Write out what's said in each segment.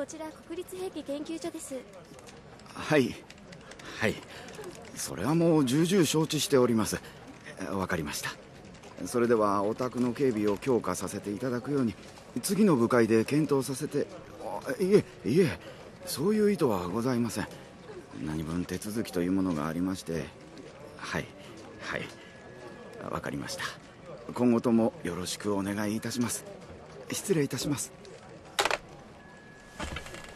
こちら国立兵器研究所です。はい。はい。それはもう重々承知しております。わかりました。それではお宅の警備を強化させていただくように次の部会で検討させていえいえそういう意図はございません。何分手続きというものがありましてはいはい。わかりました。今後ともよろしくお願いいたします。失礼いたします。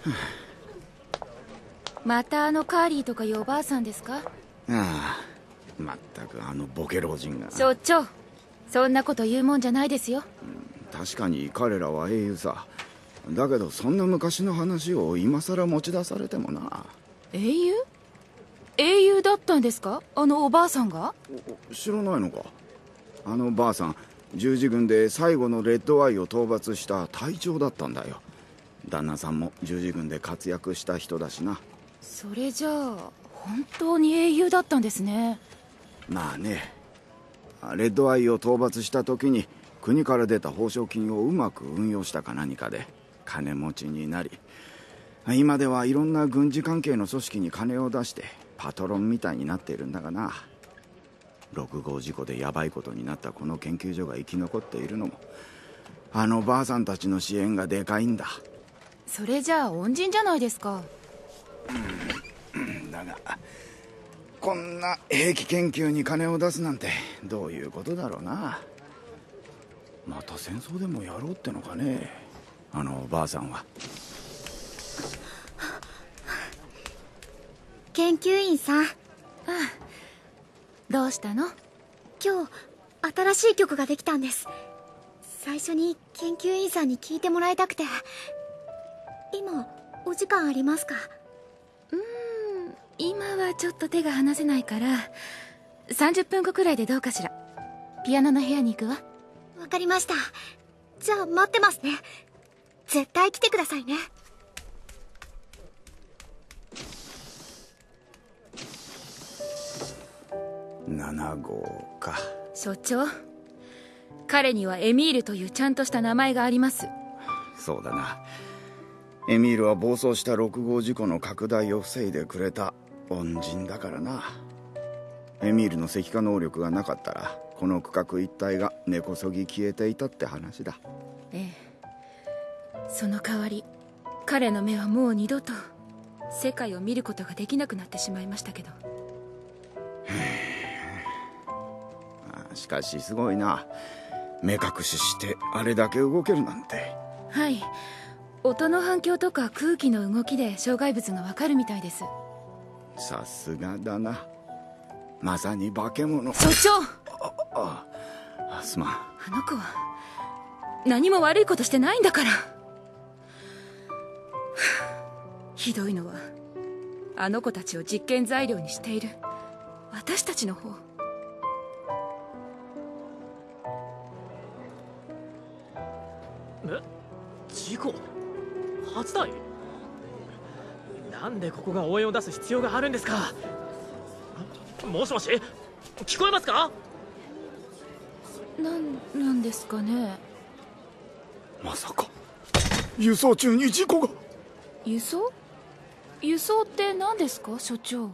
またあのカーリーとかいうおばあさんですか？ああまったくあのボケ老人が。所長そんなこと言うもんじゃないですよ、うん、確かに彼らは英雄さ。だけどそんな昔の話を今さら持ち出されてもな。英雄？英雄だったんですか？あのおばあさんが？知らないのか？あのばあさん十字軍で最後のレッドアイを討伐した隊長だったんだよ旦那さんも十字軍で活躍した人だしな。それじゃあ本当に英雄だったんですね。まあね。レッドアイを討伐した時に国から出た報奨金をうまく運用したか何かで金持ちになり今ではいろんな軍事関係の組織に金を出してパトロンみたいになっているんだがな。6号事故でヤバいことになったこの研究所が生き残っているのもあのばあさんたちの支援がでかいんだそれじゃあ恩人じゃないですか。だがこんな兵器研究に金を出すなんてどういうことだろうな。また戦争でもやろうってのかね。あのおばあさんは。研究員さん。ああ。どうしたの？今日新しい曲ができたんです。最初に研究員さんに聞いてもらいたくて今お時間ありますか？うーん今はちょっと手が離せないから30分後くらいでどうかしら。ピアノの部屋に行くわ。わかりました。じゃあ待ってますね。絶対来てくださいね。7号か。所長彼にはエミールというちゃんとした名前があります。そうだなエミールは暴走した6号事故の拡大を防いでくれた恩人だからな。エミールの石化能力がなかったらこの区画一帯が根こそぎ消えていたって話だ。ええ。その代わり彼の目はもう二度と世界を見ることができなくなってしまいましたけど。しかしすごいな。目隠ししてあれだけ動けるなんて。はい音の反響とか空気の動きで障害物がわかるみたいです。さすがだな。まさに化け物。所長！ああすまん。あの子は何も悪いことしてないんだから。ひどいのはあの子たちを実験材料にしている。私たちの方。え？事故？初台？なんでここが応援を出す必要があるんですか？もしもし？聞こえますか？なんなんですかね？まさか。輸送中に事故が。輸送？輸送って何ですか所長？